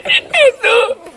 Jesús.